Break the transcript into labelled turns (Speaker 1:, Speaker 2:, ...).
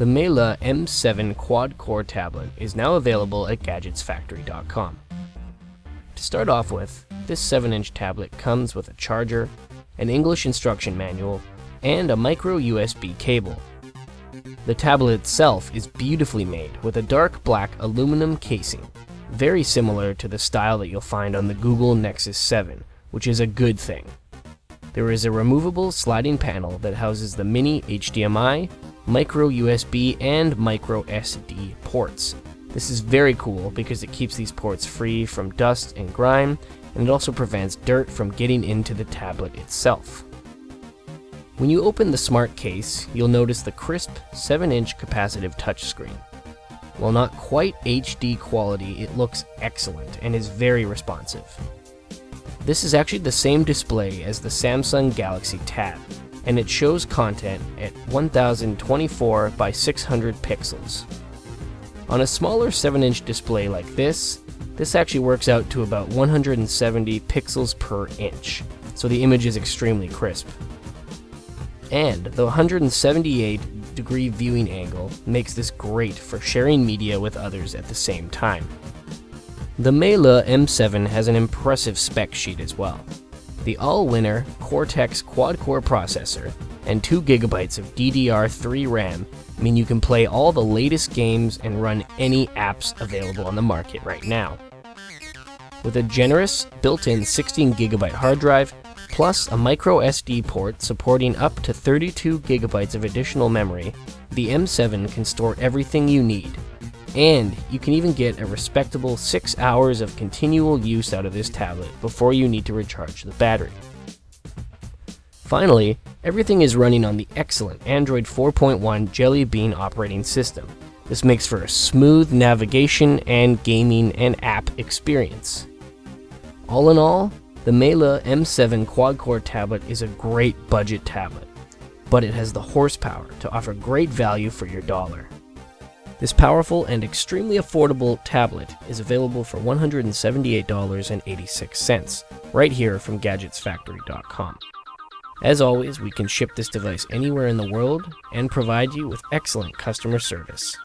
Speaker 1: The Mela M7 quad-core tablet is now available at GadgetsFactory.com. To start off with, this 7-inch tablet comes with a charger, an English instruction manual, and a micro USB cable. The tablet itself is beautifully made with a dark black aluminum casing, very similar to the style that you'll find on the Google Nexus 7, which is a good thing. There is a removable sliding panel that houses the mini HDMI, micro USB, and micro SD ports. This is very cool because it keeps these ports free from dust and grime, and it also prevents dirt from getting into the tablet itself. When you open the smart case, you'll notice the crisp 7-inch capacitive touchscreen. While not quite HD quality, it looks excellent and is very responsive. This is actually the same display as the Samsung Galaxy Tab, and it shows content at 1024 by 600 pixels. On a smaller 7-inch display like this, this actually works out to about 170 pixels per inch, so the image is extremely crisp. And the 178 degree viewing angle makes this great for sharing media with others at the same time. The Mela M7 has an impressive spec sheet as well. The Allwinner Cortex quad-core processor and 2GB of DDR3 RAM mean you can play all the latest games and run any apps available on the market right now. With a generous built-in 16GB hard drive, plus a micro SD port supporting up to 32GB of additional memory, the M7 can store everything you need and you can even get a respectable 6 hours of continual use out of this tablet before you need to recharge the battery. Finally, everything is running on the excellent Android 4.1 Jelly Bean operating system. This makes for a smooth navigation and gaming and app experience. All in all, the Mela M7 quad-core tablet is a great budget tablet, but it has the horsepower to offer great value for your dollar. This powerful and extremely affordable tablet is available for $178.86, right here from GadgetsFactory.com. As always, we can ship this device anywhere in the world and provide you with excellent customer service.